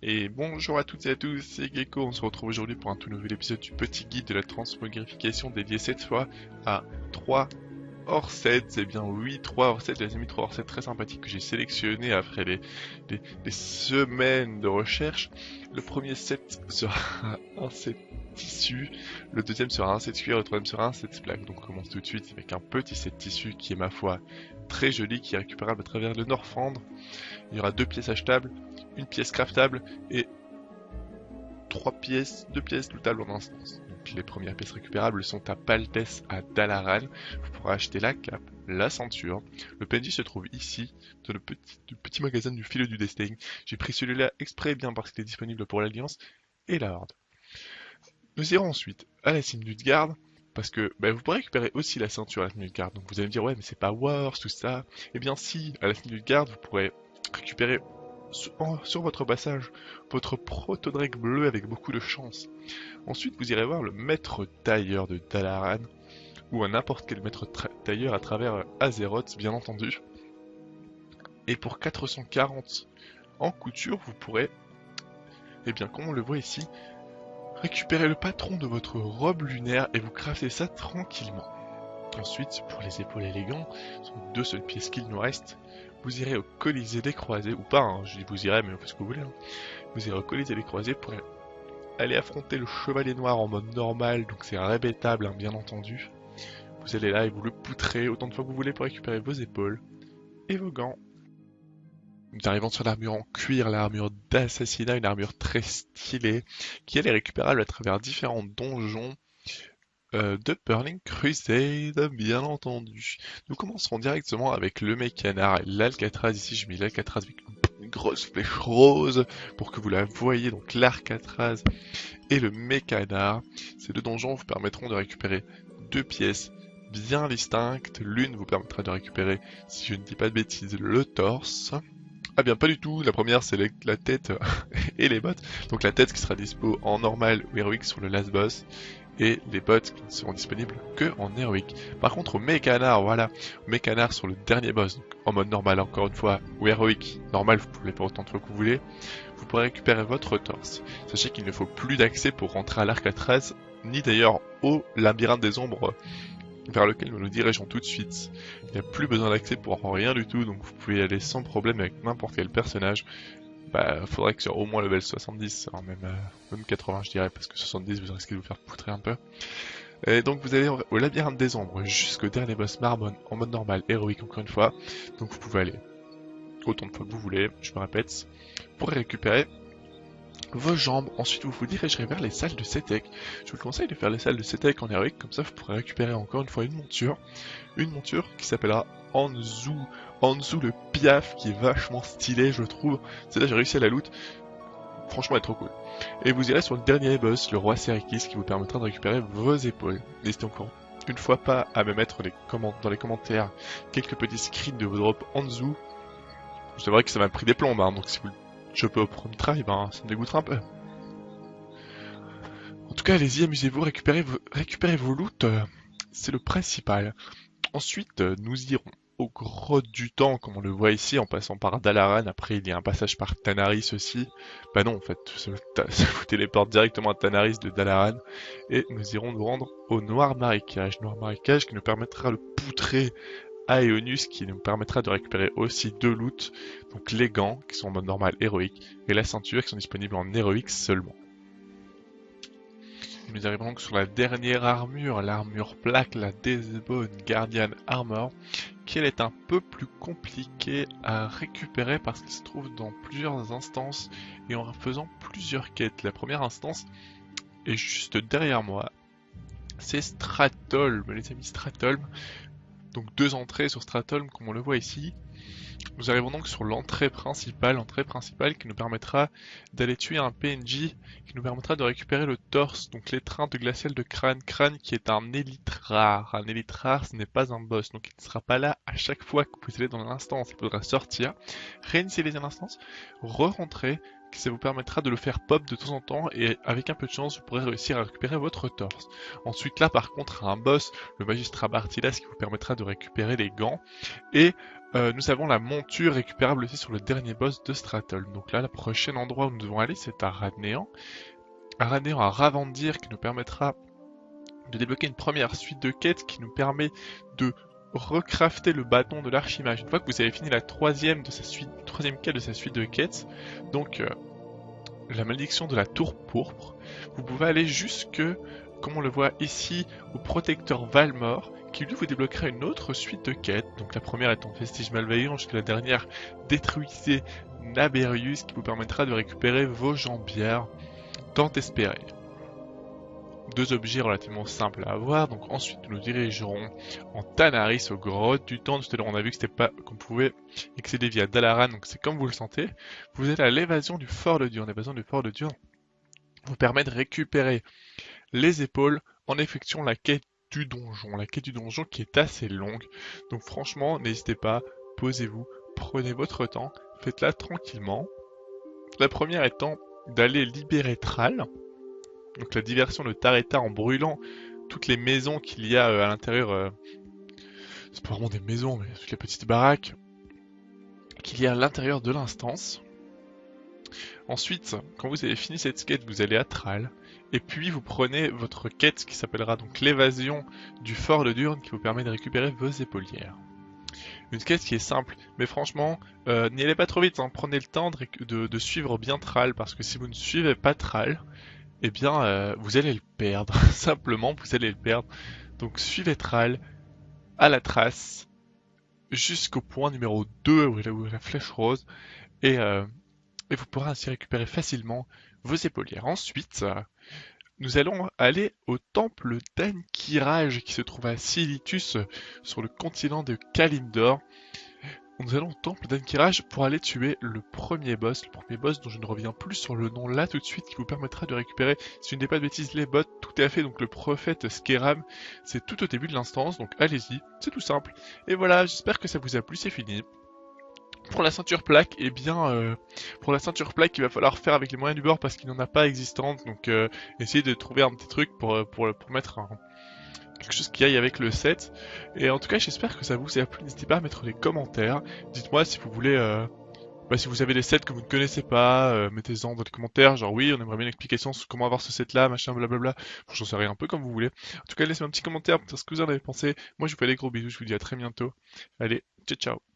Et bonjour à toutes et à tous, c'est Gecko, on se retrouve aujourd'hui pour un tout nouvel épisode du petit guide de la transmogrification dédié cette fois à 3 hors 7, c'est bien oui 3 hors 7, les amis 3 hors 7 très sympathiques que j'ai sélectionnés après les, semaines de recherche. Le premier set sera un set tissu, le deuxième sera un set cuir, le troisième sera un set plaque. Donc on commence tout de suite avec un petit set tissu qui est ma foi très joli, qui est récupérable à travers le Norfandre. Il y aura deux pièces achetables, une pièce craftable et trois pièces, deux pièces lootables en instance. Donc les premières pièces récupérables sont à Paltes à Dalaran. Vous pourrez acheter la cape, la ceinture. Le PNJ se trouve ici, dans le petit, magasin du fil du destin. J'ai pris celui-là exprès bien parce qu'il est disponible pour l'Alliance et la Horde. Nous irons ensuite à la cime du garde parce que bah, vous pourrez récupérer aussi la ceinture à la de garde. Donc vous allez me dire ouais mais c'est pas Wars tout ça. Eh bien si, à la de garde vous pourrez récupérer sur, votre passage votre protodrake bleu avec beaucoup de chance. Ensuite, vous irez voir le maître tailleur de Dalaran, ou un n'importe quel maître tailleur à travers Azeroth, bien entendu. Et pour 440 en couture, vous pourrez, et eh bien comme on le voit ici, récupérer le patron de votre robe lunaire et vous craftez ça tranquillement. Ensuite, pour les épaules élégantes, ce sont deux seules pièces qu'il nous reste, vous irez au Colisée des Croisés, ou pas, hein, je dis vous irez, mais vous faites ce que vous voulez. Hein. Vous irez au Colisée des Croisés pour aller affronter le Chevalier Noir en mode normal, donc c'est rébétable, hein, bien entendu. Vous allez là et vous le poutrez autant de fois que vous voulez pour récupérer vos épaules et vos gants. Nous arrivons sur l'armure en cuir, l'armure d'assassinat, une armure très stylée, qui elle est récupérable à travers différents donjons de Burning Crusade, bien entendu. Nous commencerons directement avec le mécanard, l'Alcatraz. Ici, j'ai mis l'Alcatraz avec une grosse flèche rose pour que vous la voyez. Donc l'Alcatraz et le mécanard. Ces deux donjons vous permettront de récupérer deux pièces bien distinctes. L'une vous permettra de récupérer, si je ne dis pas de bêtises, le torse. Ah bien pas du tout, la première c'est la tête et les bottes. Donc la tête qui sera dispo en normal ou héroïque sur le last boss et les bots qui ne seront disponibles que en héroïque. Par contre au mécanard, voilà, au mécanard sur le dernier boss, donc en mode normal encore une fois, ou héroïque, normal vous pouvez pas autant de fois que vous voulez, vous pourrez récupérer votre torse. Sachez qu'il ne faut plus d'accès pour rentrer à l'arc à 13, ni d'ailleurs au labyrinthe des ombres vers lequel nous nous dirigeons tout de suite. Il n'y a plus besoin d'accès pour rien du tout, donc vous pouvez y aller sans problème avec n'importe quel personnage bah faudrait que sur au moins level 70, hein, même, euh, même 80 je dirais, parce que 70 vous risquez de vous faire poutrer un peu. Et donc vous allez au labyrinthe des ombres jusqu'au dernier boss Marbon en mode normal, héroïque encore une fois. Donc vous pouvez aller autant de fois que vous voulez, je me répète, pour récupérer vos jambes. Ensuite vous vous dirigerez vers les salles de Setek. Je vous conseille de faire les salles de Setek en héroïque, comme ça vous pourrez récupérer encore une fois une monture. Une monture qui s'appellera Anzu dessous le piaf qui est vachement stylé je trouve. C'est là j'ai réussi à la loot. Franchement elle est trop cool. Et vous irez sur le dernier boss, le roi Serikis, qui vous permettra de récupérer vos épaules. N'hésitez encore une fois pas à me mettre les dans les commentaires quelques petits screens de vos drops dessous. C'est vrai que ça m'a pris des plombes, hein, donc si vous le peux premier try, ben ça me dégoûtera un peu. En tout cas, allez-y, amusez-vous, récupérez, vos, récupérez vos loots, euh, c'est le principal. Ensuite, euh, nous irons au grotte du temps, comme on le voit ici, en passant par Dalaran. Après, il y a un passage par Tanaris aussi. Bah non, en fait, ça, vous téléporte directement à Tanaris de Dalaran. Et nous irons nous rendre au Noir Marécage. Noir Marécage qui nous permettra de poutrer à Eonus, qui nous permettra de récupérer aussi deux loots. Donc les gants, qui sont en mode normal héroïque, et la ceinture, qui sont disponibles en héroïque seulement. Nous arrivons donc sur la dernière armure, l'armure plaque, la Deathbone Guardian Armor, qui est un peu plus compliquée à récupérer parce qu'elle se trouve dans plusieurs instances et en faisant plusieurs quêtes. La première instance est juste derrière moi, c'est Stratholm, les amis Stratholm. Donc deux entrées sur Stratholm comme on le voit ici. Nous arrivons donc sur l'entrée principale, l'entrée principale qui nous permettra d'aller tuer un PNJ, qui nous permettra de récupérer le torse, donc l'étreinte glaciale de Crâne. Crâne qui est un élite rare. Un élite rare, ce n'est pas un boss, donc il ne sera pas là à chaque fois que vous allez dans l'instance. Il faudra sortir, réinitialiser l'instance, re-rentrer, ça vous permettra de le faire pop de temps en temps et avec un peu de chance vous pourrez réussir à récupérer votre torse. Ensuite là par contre un boss, le magistrat Bartilas qui vous permettra de récupérer les gants et euh, nous avons la monture récupérable aussi sur le dernier boss de Stratol. Donc là, le prochain endroit où nous devons aller, c'est à Radnéan. À Radnéan, à Ravandir, qui nous permettra de débloquer une première suite de quêtes qui nous permet de recrafter le bâton de l'archimage. Une fois que vous avez fini la troisième de sa suite, troisième quête de sa suite de quêtes, donc euh, la malédiction de la tour pourpre, vous pouvez aller jusque, comme on le voit ici, au protecteur Valmor, qui vous débloquera une autre suite de quêtes. Donc la première étant Vestige Malveillant, jusqu'à la dernière Détruisez Naberius, qui vous permettra de récupérer vos jambières tant espérées deux objets relativement simples à avoir. Donc ensuite nous nous dirigerons en Tanaris au grotte du temps. Tout à l'heure on a vu que c'était pas qu'on pouvait accéder via Dalaran, donc c'est comme vous le sentez. Vous êtes à l'évasion du fort de Dieu. L'évasion du fort de Dieu vous permet de récupérer les épaules en effectuant la quête du donjon. La quête du donjon qui est assez longue. Donc franchement, n'hésitez pas, posez-vous, prenez votre temps, faites-la tranquillement. La première étant d'aller libérer Thrall donc la diversion de Tareta en brûlant toutes les maisons qu'il y a euh, à l'intérieur. Euh, c'est pas vraiment des maisons, mais toutes les petites baraques qu'il y a à l'intérieur de l'instance. Ensuite, quand vous avez fini cette quête, vous allez à Thrall. Et puis vous prenez votre quête qui s'appellera donc l'évasion du fort de Durne qui vous permet de récupérer vos épaulières. Une quête qui est simple, mais franchement, euh, n'y allez pas trop vite, hein. prenez le temps de, suivre bien Thrall, parce que si vous ne suivez pas Thrall, eh bien, euh, vous allez le perdre. Simplement, vous allez le perdre. Donc, suivez Tral à la trace jusqu'au point numéro 2 où il a la flèche rose et, euh, et, vous pourrez ainsi récupérer facilement vos épaulières. Ensuite, nous allons aller au temple d'Ankiraj qui se trouve à Silitus sur le continent de Kalimdor nous allons au temple d'Ankiraj pour aller tuer le premier boss, le premier boss dont je ne reviens plus sur le nom là tout de suite, qui vous permettra de récupérer, si je ne dis pas de bêtises, les bots, tout à fait, donc le prophète Skeram, c'est tout au début de l'instance, donc allez-y, c'est tout simple. Et voilà, j'espère que ça vous a plu, c'est fini. Pour la ceinture plaque, eh bien, euh, pour la ceinture plaque, il va falloir faire avec les moyens du bord parce qu'il n'en a pas existante, donc euh, essayez de trouver un petit truc pour, euh, pour, pour mettre un, quelque chose qui aille avec le set. Et en tout cas, j'espère que ça vous a plu. N'hésitez pas à mettre des commentaires. Dites-moi si vous voulez, euh, bah, si vous avez des sets que vous ne connaissez pas, euh, mettez-en dans les commentaires. Genre oui, on aimerait bien une explication sur comment avoir ce set-là, machin, blablabla. J'en sais rien, un peu comme vous voulez. En tout cas, laissez-moi un petit commentaire pour dire ce que vous en avez pensé. Moi, je vous fais des gros bisous. Je vous dis à très bientôt. Allez, ciao ciao.